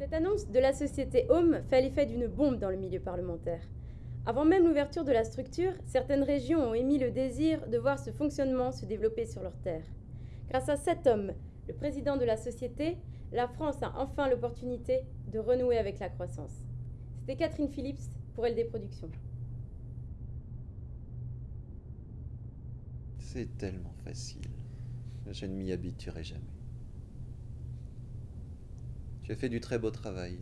Cette annonce de la société Home fait l'effet d'une bombe dans le milieu parlementaire. Avant même l'ouverture de la structure, certaines régions ont émis le désir de voir ce fonctionnement se développer sur leurs terres. Grâce à cet homme, le président de la société, la France a enfin l'opportunité de renouer avec la croissance. C'était Catherine Phillips pour LD Productions. C'est tellement facile. Je ne m'y habituerai jamais. Tu as fait du très beau travail.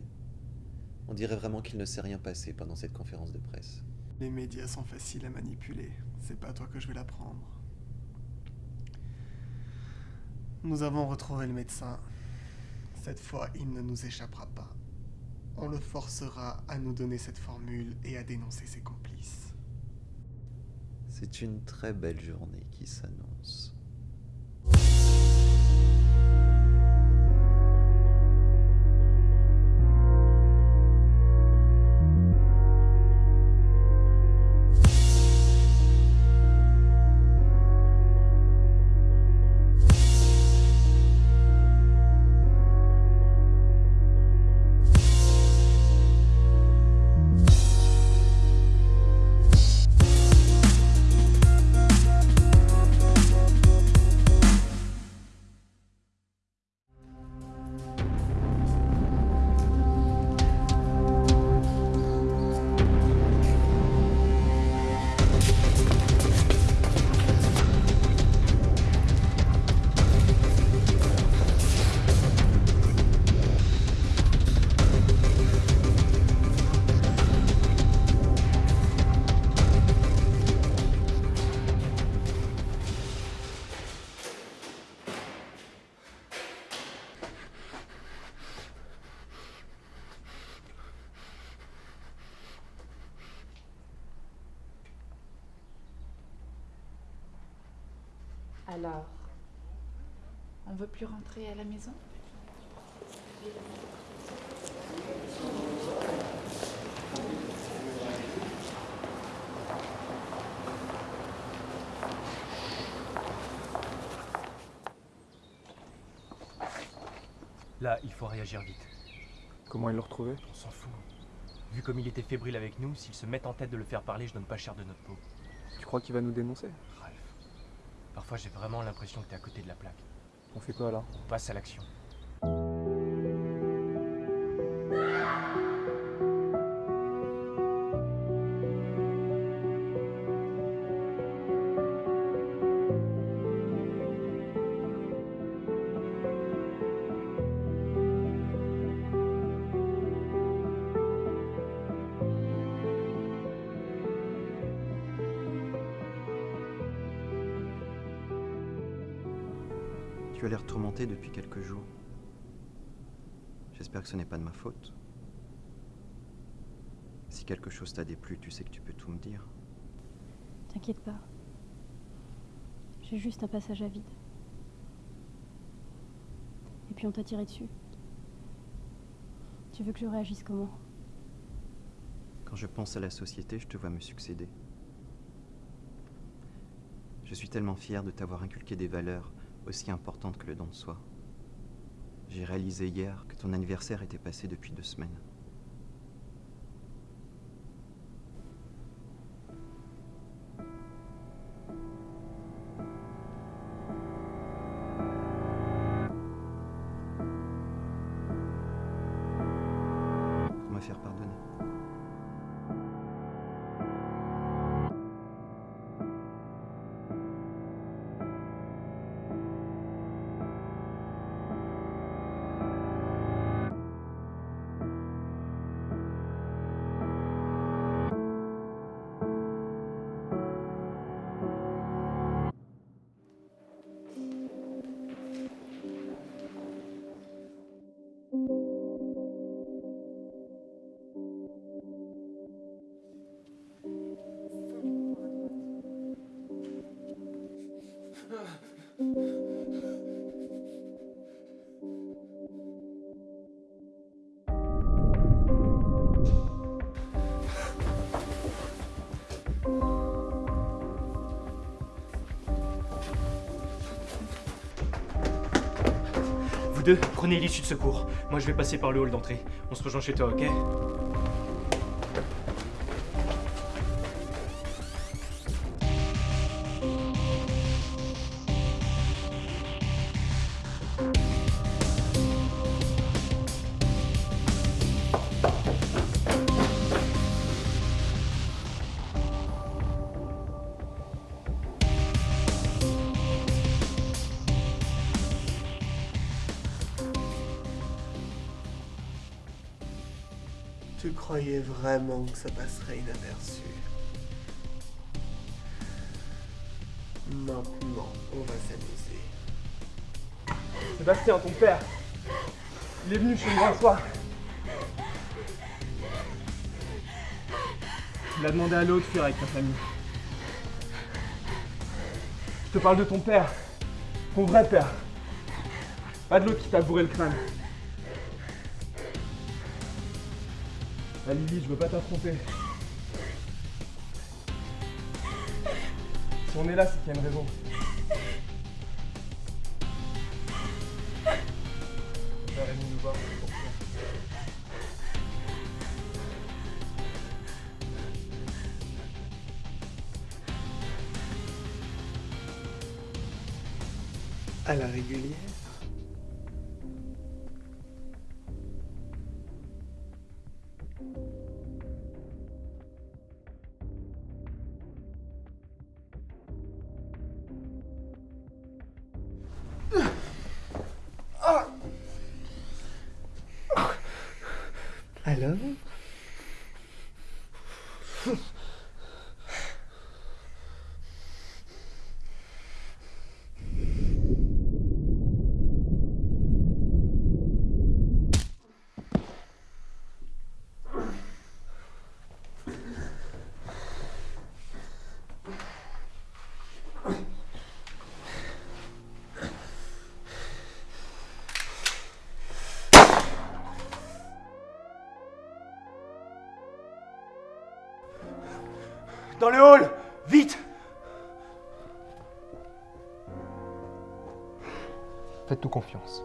On dirait vraiment qu'il ne s'est rien passé pendant cette conférence de presse. Les médias sont faciles à manipuler. C'est pas à toi que je vais l'apprendre. Nous avons retrouvé le médecin. Cette fois, il ne nous échappera pas. On le forcera à nous donner cette formule et à dénoncer ses complices. C'est une très belle journée qui s'annonce. Alors, on veut plus rentrer à la maison? Là, il faut réagir vite. Comment ils l'ont retrouvé? On s'en fout. Vu comme il était fébrile avec nous, s'ils se mettent en tête de le faire parler, je donne pas cher de notre peau. Tu crois qu'il va nous dénoncer? Ralph. Parfois, j'ai vraiment l'impression que t'es à côté de la plaque. On fait quoi là? On passe à l'action. Tu as l'air tourmenté depuis quelques jours. J'espère que ce n'est pas de ma faute. Si quelque chose t'a déplu, tu sais que tu peux tout me dire. T'inquiète pas. J'ai juste un passage à vide. Et puis on t'a tiré dessus. Tu veux que je réagisse comment? Quand je pense à la société, je te vois me succéder. Je suis tellement fier de t'avoir inculqué des valeurs aussi importantes que le don de soi. J'ai réalisé hier que ton anniversaire était passé depuis deux semaines. Vous deux, prenez l'issue de secours. Moi, je vais passer par le hall d'entrée. On se rejoint chez toi, ok? Tu croyais vraiment que ça passerait inaperçu Maintenant, on va s'amuser. Sébastien, ton père Il est venu chez moi un soir. Il a demandé à l'autre de fuir avec ta famille. Je te parle de ton père. Ton vrai père. Pas de l'autre qui t'a bourré le crâne. Ah Lily, je veux pas t'affronter. Si on est là, c'est qu'il y a une raison. À la régulière. Alors Dans le hall Vite Faites-nous confiance.